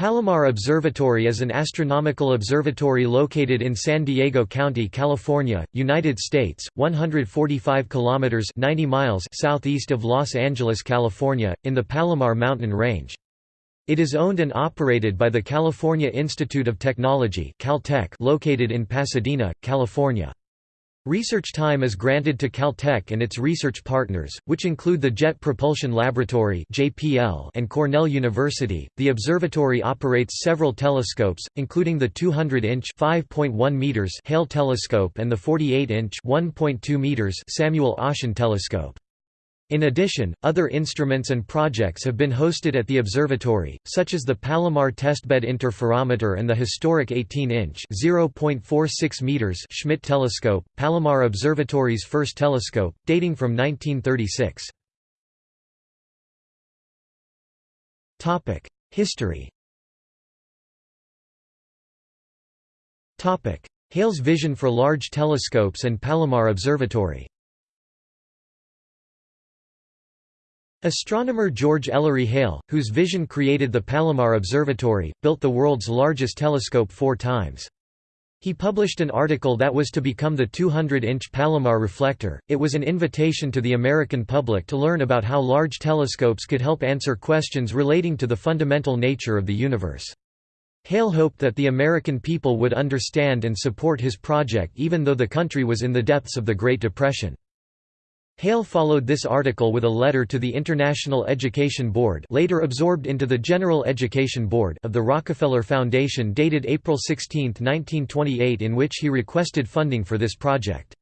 Palomar Observatory is an astronomical observatory located in San Diego County, California, United States, 145 kilometers 90 miles southeast of Los Angeles, California, in the Palomar mountain range. It is owned and operated by the California Institute of Technology (Caltech) located in Pasadena, California. Research time is granted to Caltech and its research partners, which include the Jet Propulsion Laboratory and Cornell University. The observatory operates several telescopes, including the 200-inch (5.1 meters) Hale telescope and the 48-inch (1.2 meters) Samuel Oschin telescope. In addition, other instruments and projects have been hosted at the observatory, such as the Palomar Testbed Interferometer and the historic 18-inch (0.46 meters) Schmidt telescope, Palomar Observatory's first telescope, dating from 1936. Topic: History. Topic: Hale's vision for large telescopes and Palomar Observatory. Astronomer George Ellery Hale, whose vision created the Palomar Observatory, built the world's largest telescope four times. He published an article that was to become the 200-inch Palomar reflector. It was an invitation to the American public to learn about how large telescopes could help answer questions relating to the fundamental nature of the universe. Hale hoped that the American people would understand and support his project even though the country was in the depths of the Great Depression. Hale followed this article with a letter to the International Education Board later absorbed into the General Education Board of the Rockefeller Foundation dated April 16, 1928 in which he requested funding for this project.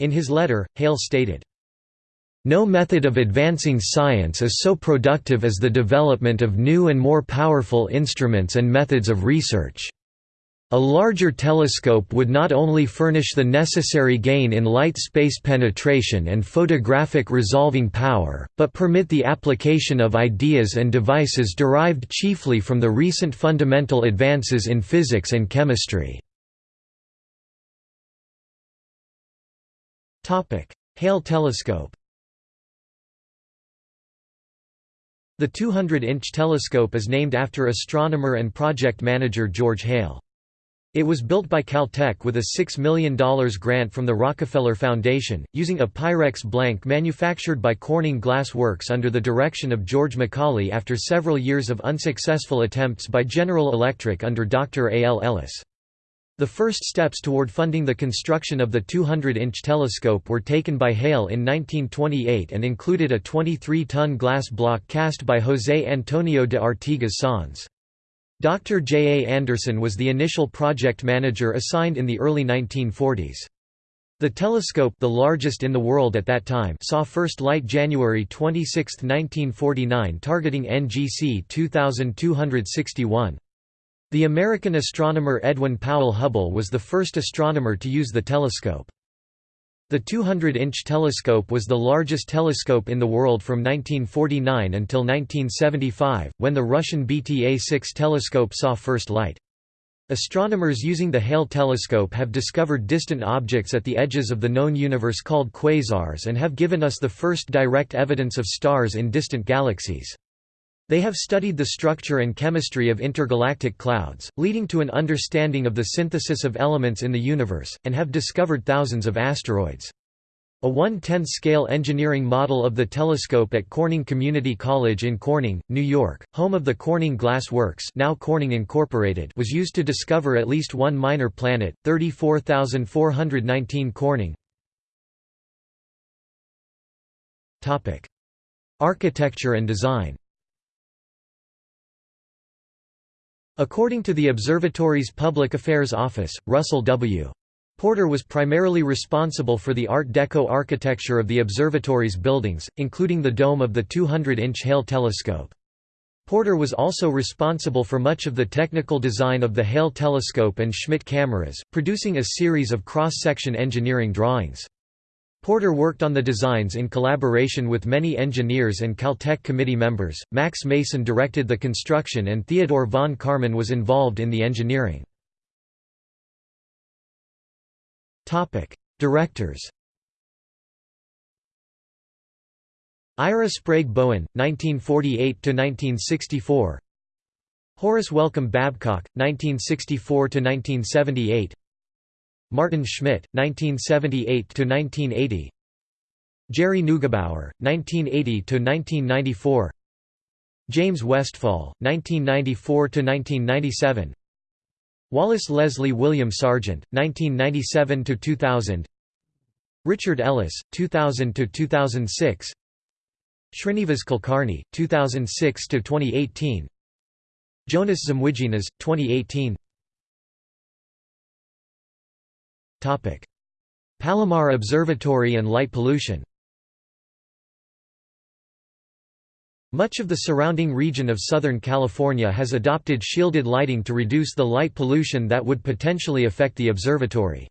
In his letter, Hale stated, no method of advancing science is so productive as the development of new and more powerful instruments and methods of research. A larger telescope would not only furnish the necessary gain in light space penetration and photographic resolving power, but permit the application of ideas and devices derived chiefly from the recent fundamental advances in physics and chemistry. Hale telescope The 200-inch telescope is named after astronomer and project manager George Hale. It was built by Caltech with a $6 million grant from the Rockefeller Foundation, using a Pyrex blank manufactured by Corning Glass Works under the direction of George McCauley after several years of unsuccessful attempts by General Electric under Dr. A. L. Ellis. The first steps toward funding the construction of the 200-inch telescope were taken by Hale in 1928 and included a 23-ton glass block cast by José Antonio de Artigas Sanz. Dr. J. A. Anderson was the initial project manager assigned in the early 1940s. The telescope the largest in the world at that time saw first light January 26, 1949 targeting NGC 2261. The American astronomer Edwin Powell Hubble was the first astronomer to use the telescope. The 200-inch telescope was the largest telescope in the world from 1949 until 1975, when the Russian BTA-6 telescope saw first light. Astronomers using the Hale telescope have discovered distant objects at the edges of the known universe called quasars and have given us the first direct evidence of stars in distant galaxies. They have studied the structure and chemistry of intergalactic clouds, leading to an understanding of the synthesis of elements in the universe, and have discovered thousands of asteroids. A 1/10 scale engineering model of the telescope at Corning Community College in Corning, New York, home of the Corning Glass Works now Corning Incorporated was used to discover at least one minor planet, 34419 Corning. Architecture and design According to the observatory's Public Affairs Office, Russell W. Porter was primarily responsible for the Art Deco architecture of the observatory's buildings, including the dome of the 200-inch Hale telescope. Porter was also responsible for much of the technical design of the Hale telescope and Schmidt cameras, producing a series of cross-section engineering drawings. Porter worked on the designs in collaboration with many engineers and Caltech committee members. Max Mason directed the construction and Theodore von Karman was involved in the engineering. Topic: Directors. Ira Sprague Bowen, 1948 to 1964. Horace Welcome Babcock, 1964–1978 Martin Schmidt, 1978–1980 Gerry Neugebauer, 1980–1994 James Westphal, 1994–1997 Wallace Leslie William Sargent, 1997–2000 Richard Ellis, 2000–2006 Srinivas Kulkarni, 2006–2018 Jonas Zmuidzinas, 2018 Palomar Observatory and light pollution Much of the surrounding region of Southern California has adopted shielded lighting to reduce the light pollution that would potentially affect the observatory.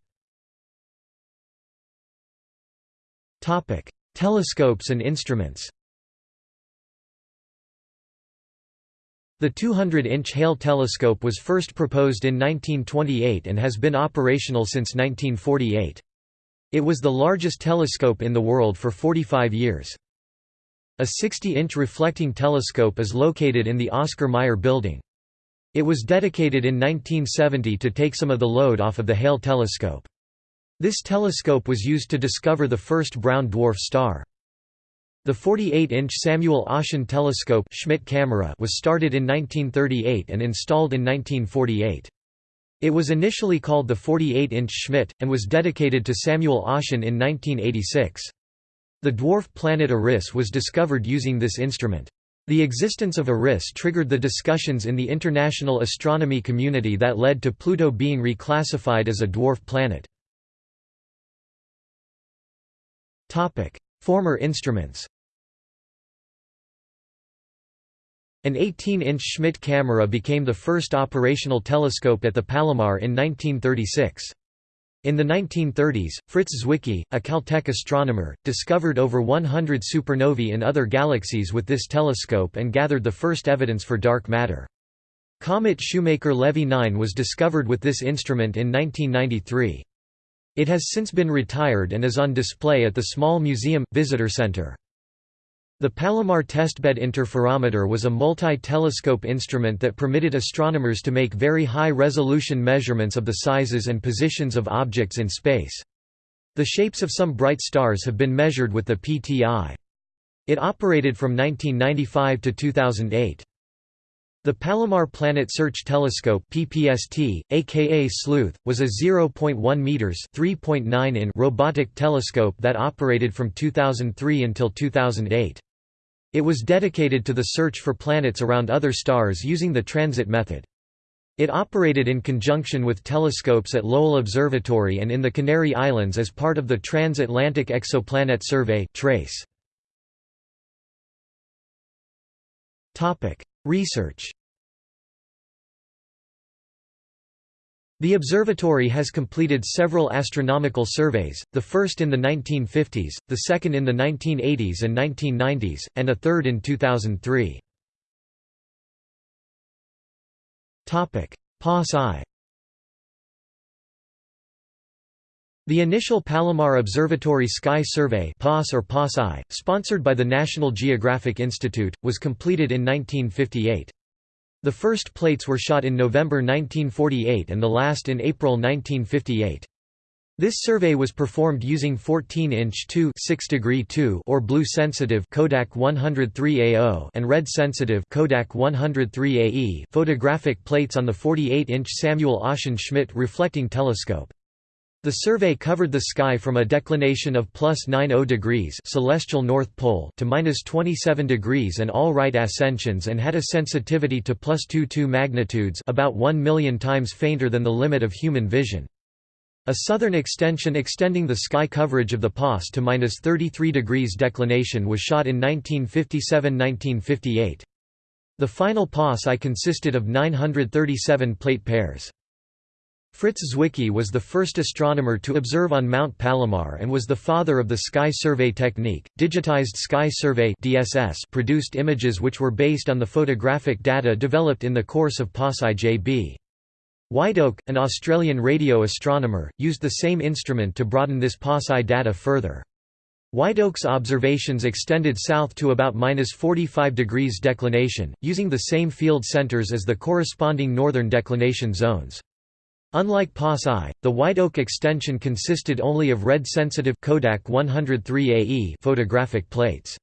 Telescopes and instruments The 200-inch Hale telescope was first proposed in 1928 and has been operational since 1948. It was the largest telescope in the world for 45 years. A 60-inch reflecting telescope is located in the Oscar Mayer Building. It was dedicated in 1970 to take some of the load off of the Hale telescope. This telescope was used to discover the first brown dwarf star. The 48-inch Samuel Oschin telescope Schmidt camera was started in 1938 and installed in 1948. It was initially called the 48-inch Schmidt, and was dedicated to Samuel Oschin in 1986. The dwarf planet Eris was discovered using this instrument. The existence of Eris triggered the discussions in the international astronomy community that led to Pluto being reclassified as a dwarf planet. Former instruments An 18-inch Schmidt camera became the first operational telescope at the Palomar in 1936. In the 1930s, Fritz Zwicky, a Caltech astronomer, discovered over 100 supernovae in other galaxies with this telescope and gathered the first evidence for dark matter. Comet Shoemaker-Levy 9 was discovered with this instrument in 1993. It has since been retired and is on display at the Small Museum – Visitor Center. The Palomar Testbed Interferometer was a multi-telescope instrument that permitted astronomers to make very high-resolution measurements of the sizes and positions of objects in space. The shapes of some bright stars have been measured with the PTI. It operated from 1995 to 2008. The Palomar Planet Search Telescope (PPST), aka Sleuth, was a 0.1 meters (3.9 in) robotic telescope that operated from 2003 until 2008. It was dedicated to the search for planets around other stars using the transit method. It operated in conjunction with telescopes at Lowell Observatory and in the Canary Islands as part of the Transatlantic Exoplanet Survey (TRACE). Topic: Research. The observatory has completed several astronomical surveys, the first in the 1950s, the second in the 1980s and 1990s, and a third in 2003. POS-I The initial Palomar Observatory Sky Survey POS or POS-I, sponsored by the National Geographic Institute, was completed in 1958. The first plates were shot in November 1948 and the last in April 1958. This survey was performed using 14-inch 2 2 or blue-sensitive Kodak 103AO and red-sensitive Kodak 103AE photographic plates on the 48-inch Samuel Oschin Schmidt reflecting telescope. The survey covered the sky from a declination of plus 90 degrees celestial north pole to minus 27 degrees and all right ascensions and had a sensitivity to plus 22 magnitudes about 1 million times fainter than the limit of human vision. A southern extension extending the sky coverage of the POS to minus 33 degrees declination was shot in 1957–1958. The final POS-I consisted of 937 plate pairs. Fritz Zwicky was the first astronomer to observe on Mount Palomar and was the father of the sky survey technique. Digitized sky survey (DSS) produced images which were based on the photographic data developed in the course of POS-I-JB. Whiteoak, an Australian radio astronomer, used the same instrument to broaden this POS-I data further. Whiteoak's observations extended south to about minus 45 degrees declination, using the same field centers as the corresponding northern declination zones. Unlike POS I, the Whiteoak extension consisted only of red-sensitive Kodak 103 AE photographic plates.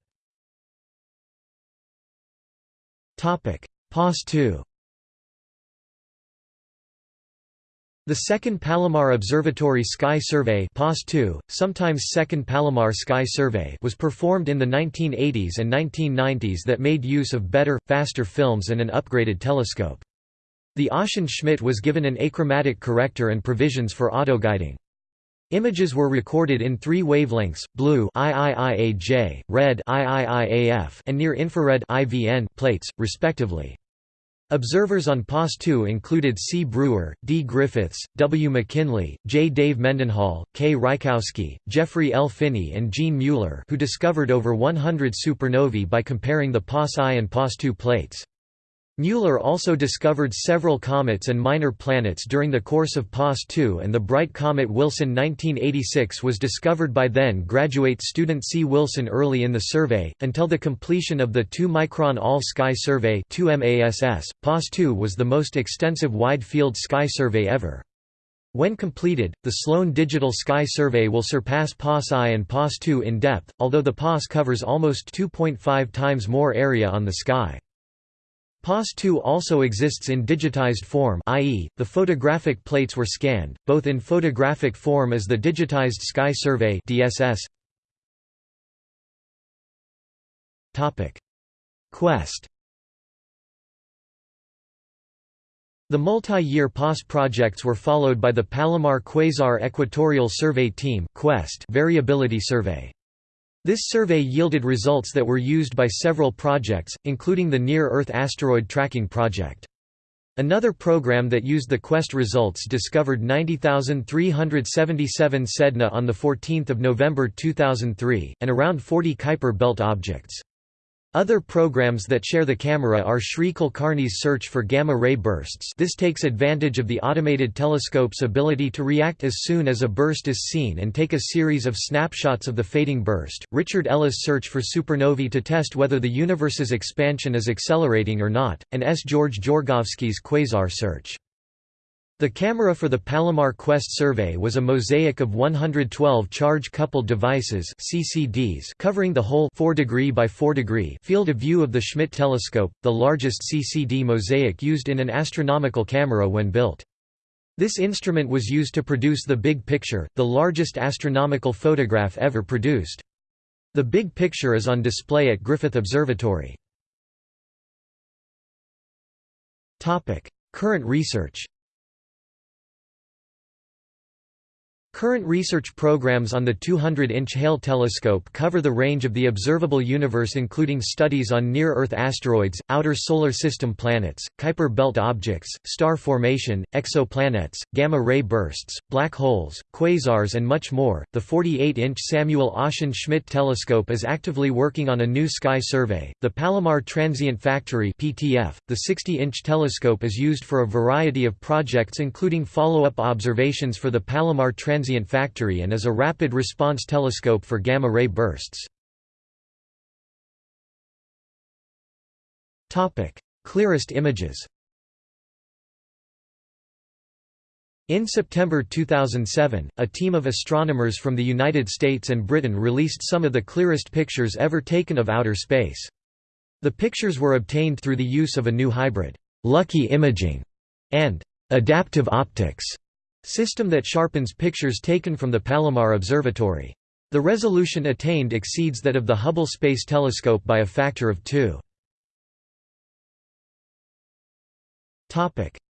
Topic: POS II The Second Palomar Observatory Sky Survey sometimes Second Palomar Sky Survey was performed in the 1980s and 1990s that made use of better, faster films and an upgraded telescope. The Oschin Schmidt was given an achromatic corrector and provisions for autoguiding. Images were recorded in three wavelengths, blue IIIAJ, red IIIAF, and near-infrared IVN plates, respectively. Observers on POS-2 included C. Brewer, D. Griffiths, W. McKinley, J. Dave Mendenhall, K. Rykowski, Jeffrey L. Phinney and Jean Mueller who discovered over 100 supernovae by comparing the POS-I and POS-2 plates. Mueller also discovered several comets and minor planets during the course of POS-2 and the bright comet Wilson 1986 was discovered by then-graduate student C. Wilson early in the survey. Until the completion of the 2-micron All-Sky Survey POS-2 was the most extensive wide-field sky survey ever. When completed, the Sloan Digital Sky Survey will surpass POS-I and POS-2 in depth, although the POS covers almost 2.5 times more area on the sky. POS-2 also exists in digitized form i.e., the photographic plates were scanned, both in photographic form as the Digitized Sky Survey DSS. Quest The multi-year POS projects were followed by the Palomar Quasar Equatorial Survey Team Quest variability survey. This survey yielded results that were used by several projects, including the Near-Earth Asteroid Tracking Project. Another program that used the Quest results discovered 90,377 Sedna on 14 November 2003, and around 40 Kuiper belt objects. Other programs that share the camera are Sri Kulkarni's search for gamma-ray bursts this takes advantage of the automated telescope's ability to react as soon as a burst is seen and take a series of snapshots of the fading burst, Richard Ellis' search for supernovae to test whether the universe's expansion is accelerating or not, and S. George Djorgovski's quasar search. The camera for the Palomar Quest survey was a mosaic of 112 charge-coupled devices CCDs covering the whole 4 degree by 4 degree field of view of the Schmidt telescope, the largest CCD mosaic used in an astronomical camera when built. This instrument was used to produce the Big Picture, the largest astronomical photograph ever produced. The Big Picture is on display at Griffith Observatory. Current research Current research programs on the 200-inch Hale telescope cover the range of the observable universe including studies on near-Earth asteroids, outer solar system planets, Kuiper belt objects, star formation, exoplanets, gamma-ray bursts, black holes, quasars and much more. The 48-inch Samuel Oschin Schmidt telescope is actively working on a new sky survey. The Palomar Transient Factory (PTF), the 60-inch telescope is used for a variety of projects including follow-up observations for the Palomar Transient transient factory and is a rapid response telescope for gamma-ray bursts. Clearest images In September 2007, a team of astronomers from the United States and Britain released some of the clearest pictures ever taken of outer space. The pictures were obtained through the use of a new hybrid, lucky imaging, and adaptive optics System that sharpens pictures taken from the Palomar Observatory. The resolution attained exceeds that of the Hubble Space Telescope by a factor of two.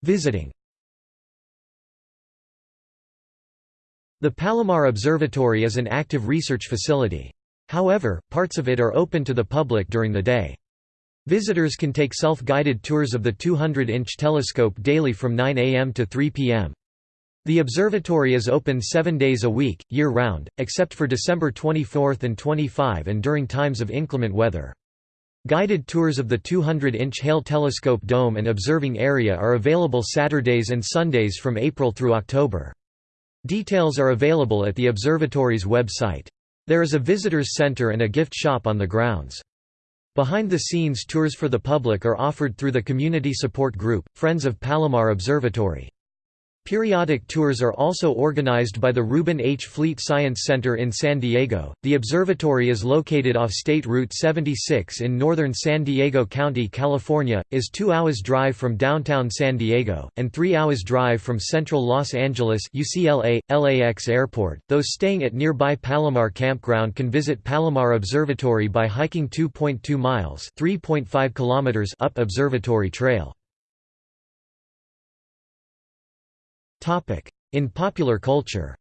Visiting The Palomar Observatory is an active research facility. However, parts of it are open to the public during the day. Visitors can take self-guided tours of the 200-inch telescope daily from 9 am to 3 pm. The observatory is open seven days a week, year-round, except for December 24 and 25 and during times of inclement weather. Guided tours of the 200-inch Hale Telescope Dome and observing area are available Saturdays and Sundays from April through October. Details are available at the observatory's website. There is a visitors center and a gift shop on the grounds. Behind-the-scenes tours for the public are offered through the community support group, Friends of Palomar Observatory. Periodic tours are also organized by the Reuben H. Fleet Science Center in San Diego. The observatory is located off State Route 76 in northern San Diego County, California, is 2 hours drive from downtown San Diego and 3 hours drive from central Los Angeles UCLA LAX Airport. Those staying at nearby Palomar Campground can visit Palomar Observatory by hiking 2.2 miles, 3.5 kilometers up Observatory Trail. In popular culture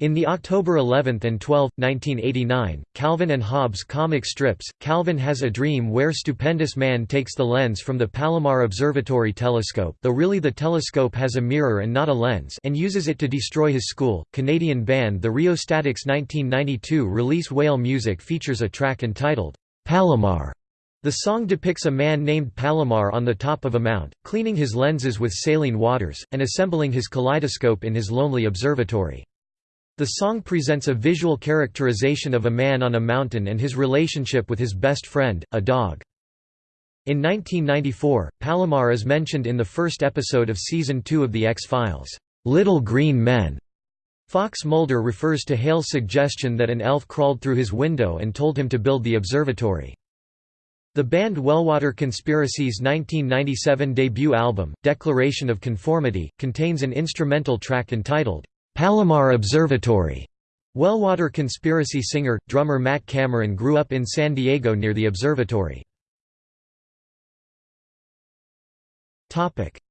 In the October 11 and 12, 1989, Calvin and Hobbes comic strips, Calvin Has a Dream where Stupendous Man takes the lens from the Palomar Observatory telescope though really the telescope has a mirror and not a lens and uses it to destroy his school. Canadian band The Rheostatics' 1992 release Whale Music features a track entitled, Palomar, the song depicts a man named Palomar on the top of a mount, cleaning his lenses with saline waters, and assembling his kaleidoscope in his lonely observatory. The song presents a visual characterization of a man on a mountain and his relationship with his best friend, a dog. In 1994, Palomar is mentioned in the first episode of Season 2 of The X-Files, "'Little Green Men'". Fox Mulder refers to Hale's suggestion that an elf crawled through his window and told him to build the observatory. The band Wellwater Conspiracy's 1997 debut album, Declaration of Conformity, contains an instrumental track entitled, "'Palomar Observatory". Wellwater Conspiracy singer, drummer Matt Cameron grew up in San Diego near the observatory.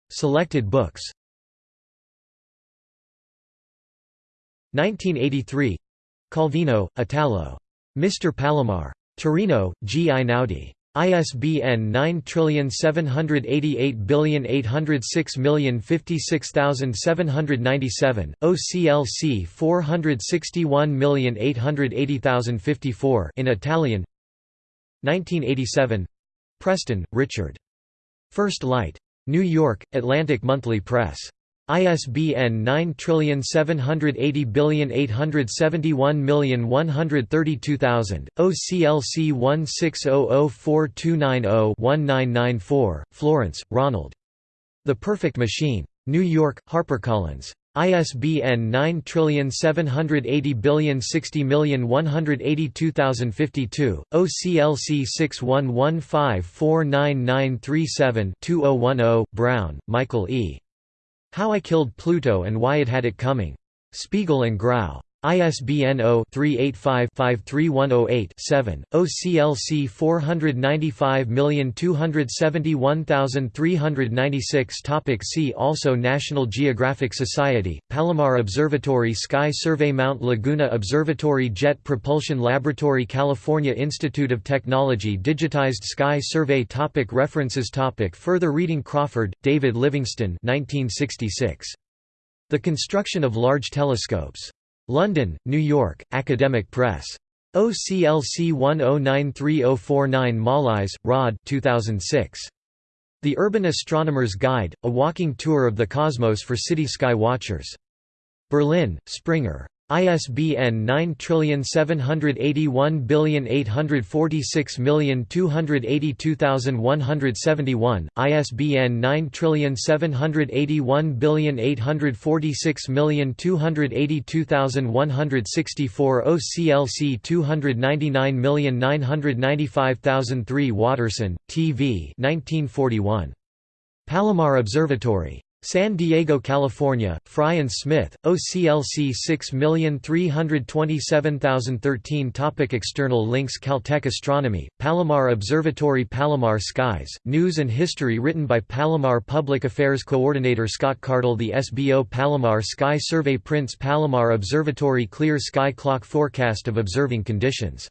Selected books 1983 Calvino, Italo. Mr. Palomar. Torino, G. Einaudi. ISBN 9788806056797, OCLC 461880054 in Italian 1987 Preston, Richard. First Light. New York, Atlantic Monthly Press. ISBN 9780871132000, OCLC 16004290-1994, Florence, Ronald. The Perfect Machine. New York, HarperCollins. ISBN 9780060182052, OCLC 6115499937-2010, Brown, Michael E. How I Killed Pluto and Why It Had It Coming. Spiegel and Grau. ISBN 0-385-53108-7, OCLC 495271396 Topic See also National Geographic Society, Palomar Observatory Sky Survey Mount Laguna Observatory Jet Propulsion Laboratory California Institute of Technology Digitized Sky Survey topic References topic Further reading Crawford, David Livingston 1966. The Construction of Large Telescopes. London, New York, Academic Press. OCLC 10930449 Mollise, Rod 2006. The Urban Astronomer's Guide, A Walking Tour of the Cosmos for City Sky Watchers. Berlin, Springer. ISBN 9781846282171, ISBN 9781846282164 OCLC 299995003 Watterson, T.V. 1941. Palomar Observatory. San Diego, California, Fry and Smith, OCLC 6327013 Topic External links Caltech Astronomy, Palomar Observatory Palomar Skies, News and History written by Palomar Public Affairs Coordinator Scott Kardel The SBO Palomar Sky Survey Prints Palomar Observatory Clear Sky Clock Forecast of observing conditions